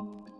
you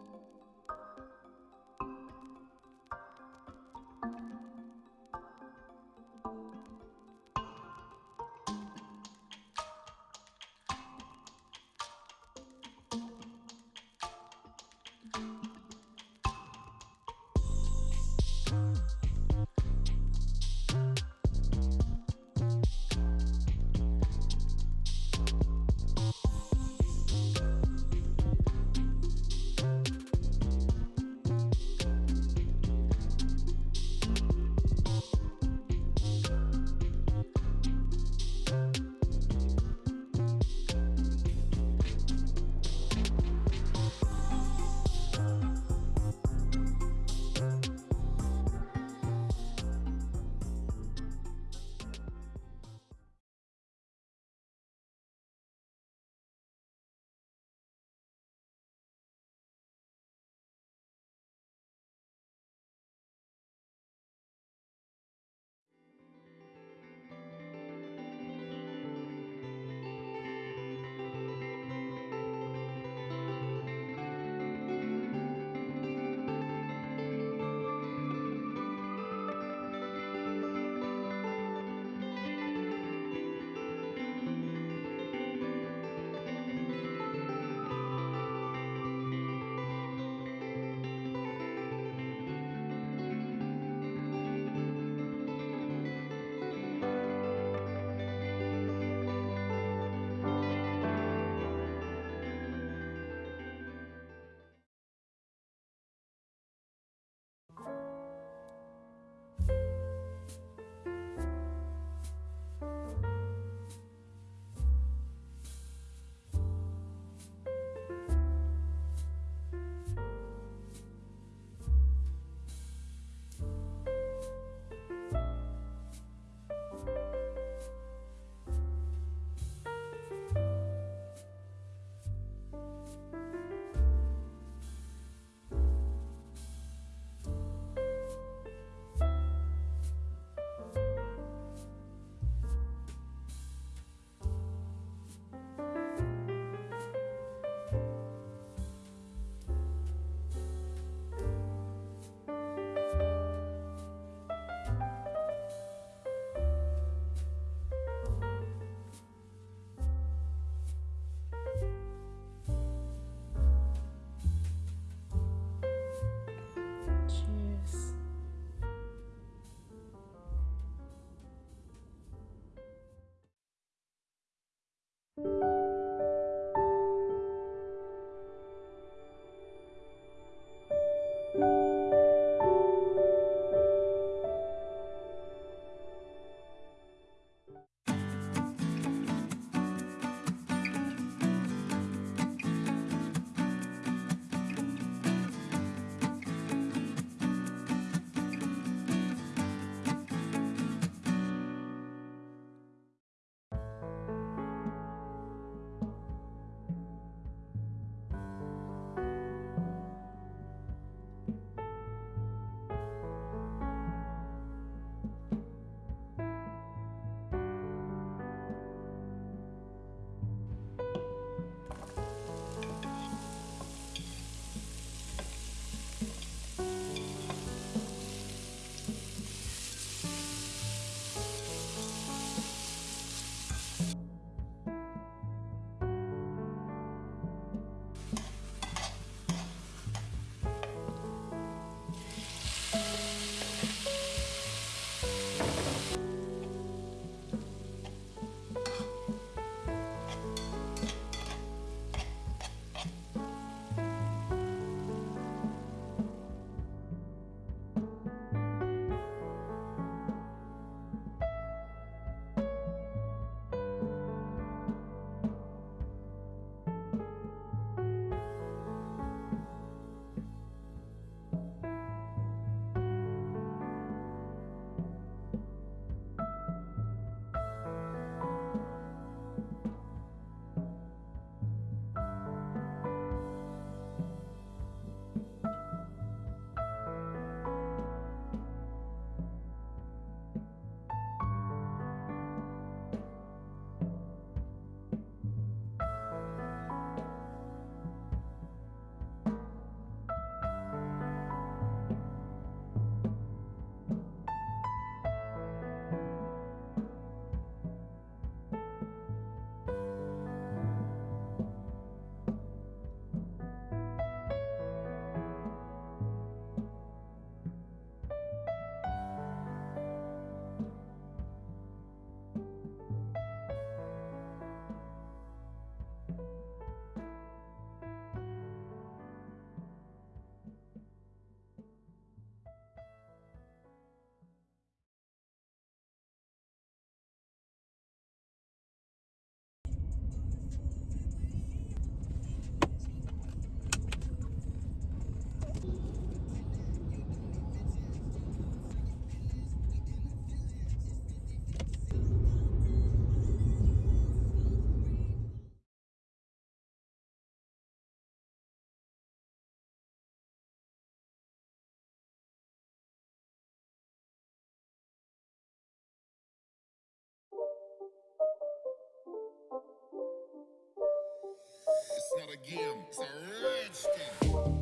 It's not a game, it's a rage thing.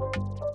Thank